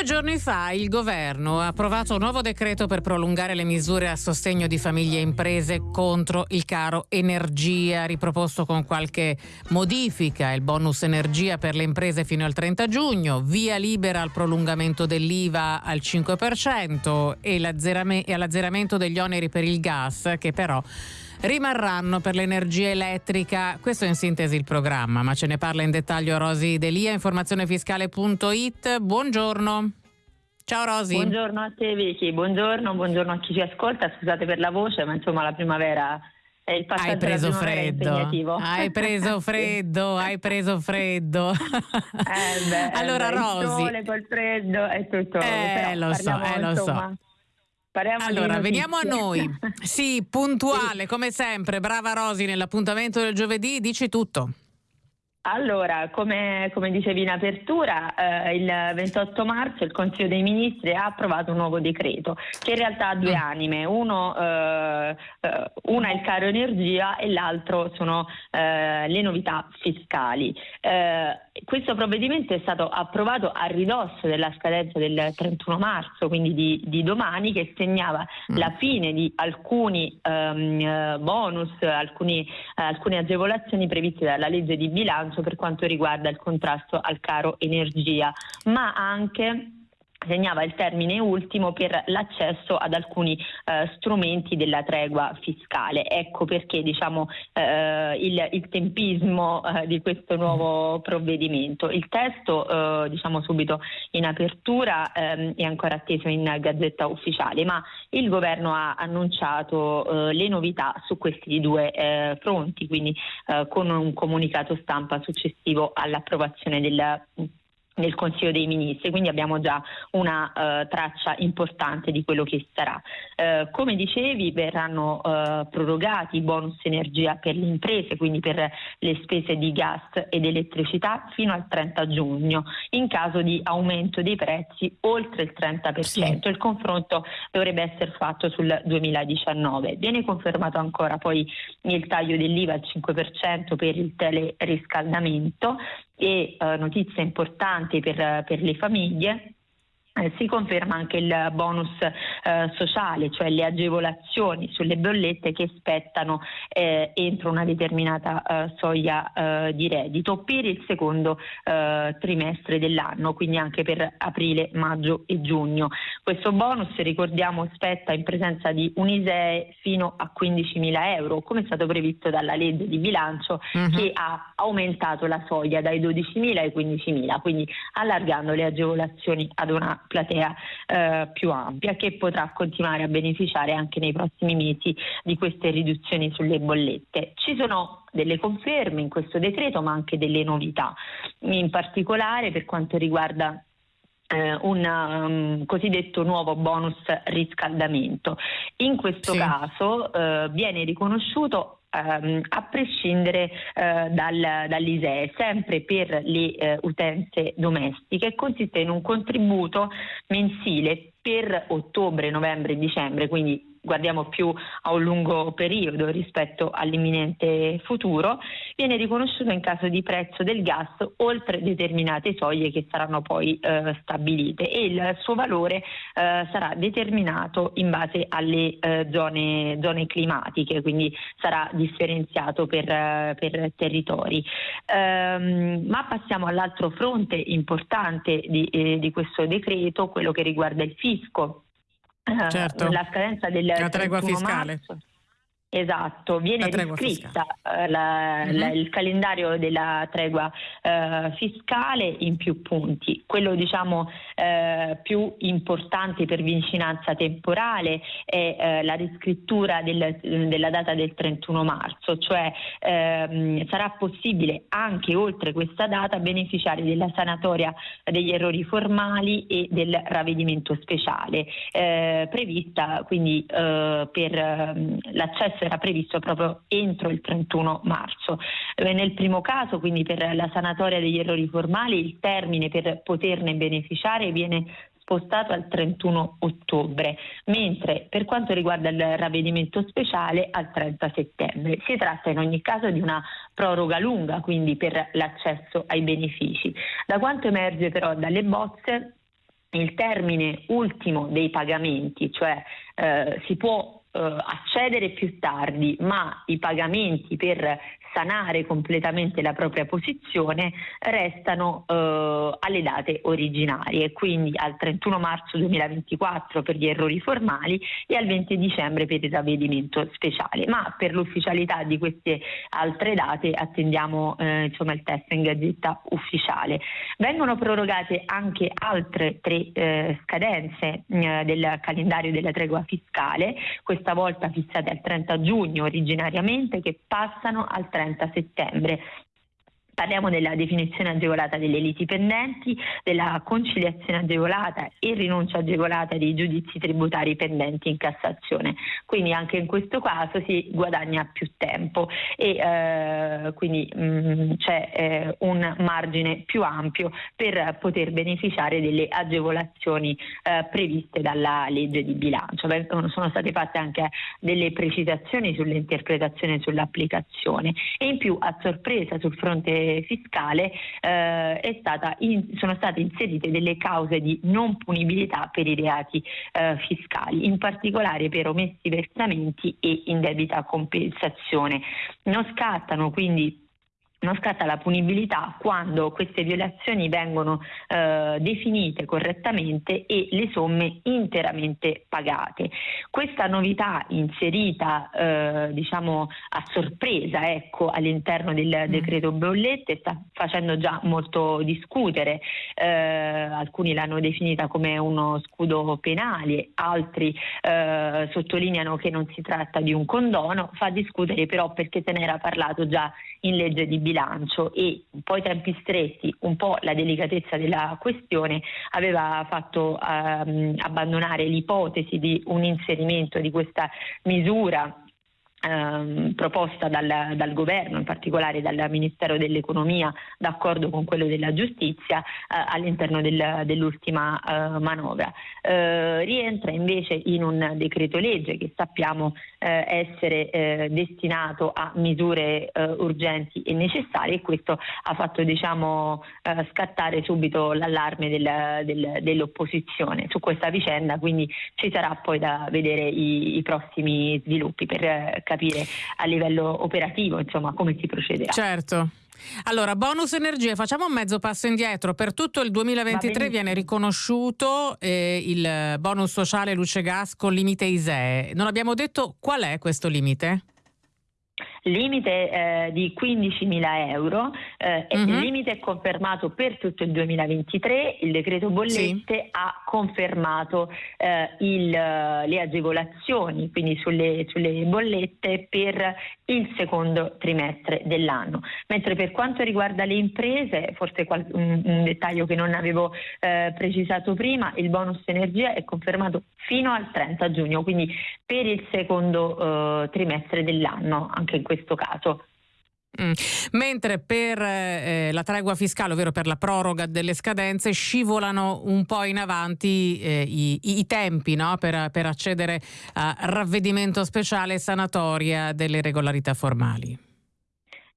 Due giorni fa il governo ha approvato un nuovo decreto per prolungare le misure a sostegno di famiglie e imprese contro il caro energia, riproposto con qualche modifica, il bonus energia per le imprese fino al 30 giugno, via libera al prolungamento dell'IVA al 5% e all'azzeramento degli oneri per il gas che però rimarranno per l'energia elettrica. Questo è in sintesi il programma, ma ce ne parla in dettaglio Rosi Delia, informazionefiscale.it. Buongiorno. Ciao Rosi. Buongiorno a te Vicky, buongiorno, buongiorno a chi ci ascolta, scusate per la voce, ma insomma la primavera è il passaggio hai preso freddo. Hai preso freddo, hai preso freddo. eh beh, allora beh, Rosi. Il sole col freddo è tutto. Eh, lo so, eh, lo so. Parliamo allora, veniamo a noi. Sì, puntuale, come sempre. Brava Rosi, nell'appuntamento del giovedì, dici tutto. Allora, come, come, dicevi in apertura, eh, il 28 marzo il Consiglio dei Ministri ha approvato un nuovo decreto che in realtà ha due mm. anime, Uno, eh, eh, una è il caro energia e l'altro sono eh, le novità fiscali. Eh, questo provvedimento è stato approvato a ridosso della scadenza del 31 marzo, quindi di, di domani, che segnava mm. la fine di alcuni um, bonus, alcuni, alcune agevolazioni previste dalla legge di bilancio per quanto riguarda il contrasto al caro energia, ma anche segnava il termine ultimo per l'accesso ad alcuni eh, strumenti della tregua fiscale. Ecco perché diciamo, eh, il, il, tempismo eh, di questo nuovo provvedimento. Il testo, eh, diciamo subito in apertura, ehm, è ancora atteso in gazzetta ufficiale, ma il governo ha annunciato eh, le novità su questi due eh, fronti, quindi con un comunicato stampa successivo all'approvazione del nel Consiglio dei Ministri, quindi abbiamo già una uh, traccia importante di quello che sarà. Uh, come dicevi verranno uh, prorogati i bonus energia per le imprese, quindi per le spese di gas ed elettricità fino al 30 giugno, in caso di aumento dei prezzi oltre il 30%. Sì. Il confronto dovrebbe essere fatto sul 2019. Viene confermato ancora poi il taglio dell'IVA al 5% per il teleriscaldamento e eh, notizie importanti per, per le famiglie eh, si conferma anche il bonus eh, sociale, cioè le agevolazioni sulle bollette che spettano eh, entro una determinata eh, soglia eh, di reddito per il secondo trimestre dell'anno, quindi anche per aprile, maggio e giugno. Questo bonus, ricordiamo, spetta in presenza di un ISEE fino a 15.000 euro, come è stato previsto dalla legge di bilancio uh-huh. che ha aumentato la soglia dai 12.000 ai 15.000, quindi allargando le agevolazioni ad una platea eh, più ampia che potrà continuare a beneficiare anche nei prossimi mesi di queste riduzioni sulle bollette. Ci sono delle conferme in questo decreto ma anche delle novità, in particolare per quanto riguarda eh, un um, cosiddetto nuovo bonus riscaldamento. In questo sì. caso eh, viene riconosciuto ehm, a prescindere eh, dal, dall'ISEE, sempre per le eh, utenze domestiche, consiste in un contributo mensile per ottobre, novembre e dicembre, quindi guardiamo più a un lungo periodo rispetto all'imminente futuro, viene riconosciuto in caso di prezzo del gas oltre determinate soglie che saranno poi eh, stabilite e il suo valore eh, sarà determinato in base alle eh, zone, zone, climatiche, quindi sarà differenziato per, per territori. Ehm, ma passiamo all'altro fronte importante di, eh, di questo decreto, quello che riguarda il fisco certo. la scadenza del la tregua fiscale. Marzo. Esatto, viene riscritta uh, la, mm-hmm. la, il calendario della tregua uh, fiscale in più punti. Quello diciamo uh, più importante per vicinanza temporale è la riscrittura del, della data del 31 marzo, cioè ehm, sarà possibile anche oltre questa data beneficiare della sanatoria degli errori formali e del ravvedimento speciale, prevista quindi per ehm, l'accesso era previsto proprio entro il 31 marzo. Eh, nel primo caso, quindi per la sanatoria degli errori formali, il termine per poterne beneficiare viene spostato al 31 ottobre, mentre per quanto riguarda il ravvedimento speciale al 30 settembre. Si tratta in ogni caso di una proroga lunga, quindi per l'accesso ai benefici. Da quanto emerge però dalle bozze il termine ultimo dei pagamenti, cioè eh, si può accedere più tardi, ma i pagamenti per sanare completamente la propria posizione restano eh, alle date originarie, quindi al 31 marzo 2024 per gli errori formali e al 20 dicembre per il ravvedimento speciale. Ma per l'ufficialità di queste altre date attendiamo eh, insomma, il test in gazzetta ufficiale. Vengono prorogate anche altre tre eh, scadenze eh, del calendario della tregua fiscale, questa volta fissate al 30 giugno originariamente, che passano al 30 30 settembre. Parliamo della definizione agevolata delle liti pendenti, della conciliazione agevolata e rinuncia agevolata dei giudizi tributari pendenti in Cassazione. Quindi anche in questo caso si guadagna più tempo e eh, quindi mh, mm, c'è eh, un margine più ampio per poter beneficiare delle agevolazioni eh, previste dalla legge di bilancio. Sono state fatte anche delle precisazioni sull'interpretazione e sull'applicazione e in più a sorpresa sul fronte fiscale eh, in, sono state inserite delle cause di non punibilità per i reati eh, fiscali, in particolare per omessi versamenti e indebita compensazione. Non scattano quindi non scatta la punibilità quando queste violazioni vengono eh, definite correttamente e le somme interamente pagate. Questa novità inserita eh, diciamo a sorpresa ecco, all'interno del mm. decreto bollette sta facendo già molto discutere, eh, alcuni l'hanno definita come uno scudo penale, altri eh, sottolineano che non si tratta di un condono, fa discutere però perché se ne era parlato già in legge di bilancio bilancio e un po' i tempi stretti, un po' la delicatezza della questione aveva fatto ehm, abbandonare l'ipotesi di un inserimento di questa misura Ehm, proposta dal, dal, governo, in particolare dal Ministero dell'Economia, d'accordo con quello della giustizia, eh, all'interno del, dell'ultima eh, manovra. Eh, rientra invece in un decreto legge che sappiamo eh, essere eh, destinato a misure eh, urgenti e necessarie e questo ha fatto diciamo, scattare subito l'allarme del, del, dell'opposizione su questa vicenda, quindi ci sarà poi da vedere i, i prossimi sviluppi per capire a livello operativo insomma, come si procederà. Certo. Allora, bonus energie, facciamo un mezzo passo indietro. Per tutto il 2023 viene riconosciuto eh, il bonus sociale luce gas con limite ISEE. Non abbiamo detto qual è questo limite? Limite eh, di 15.000 euro, eh, uh-huh. il limite è confermato per tutto il 2023, il decreto bollette sì. ha confermato eh, il, le agevolazioni, quindi sulle, sulle, bollette per il secondo trimestre dell'anno. Mentre per quanto riguarda le imprese, forse qual- un, un, dettaglio che non avevo eh, precisato prima, il bonus energia è confermato fino al 30 giugno, quindi per il secondo eh, trimestre dell'anno, anche in questo caso. Mm. Mentre per eh, la tregua fiscale, ovvero per la proroga delle scadenze, scivolano un po' in avanti eh, i, i, tempi no? per, per accedere a ravvedimento speciale e sanatoria delle irregolarità formali.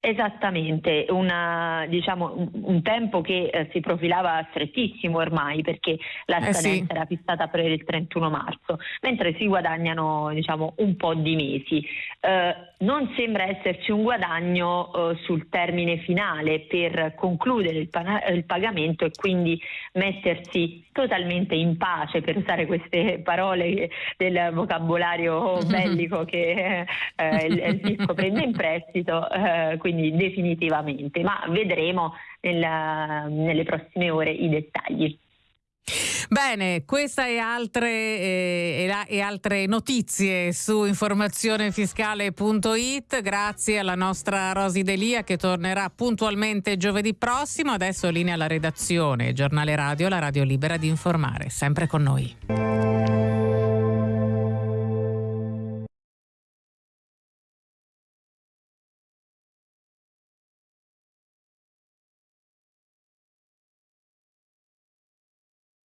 Esattamente, una, diciamo, un, un, tempo che eh, si profilava strettissimo ormai perché la scadenza eh sì. era fissata per il 31 marzo, mentre si guadagnano diciamo, un po' di mesi. Eh, non sembra esserci un guadagno eh, sul termine finale per concludere il, pa- il, pagamento e quindi mettersi totalmente in pace, per usare queste parole del vocabolario bellico che eh, il, il fisco prende in prestito. Eh, quindi definitivamente, ma vedremo nella, nelle prossime ore i dettagli. Bene, questa e altre, eh, e altre notizie su informazionefiscale.it. Grazie alla nostra Rosi Delia che tornerà puntualmente giovedì prossimo. Adesso linea alla redazione, giornale radio, la radio libera di informare. Sempre con noi.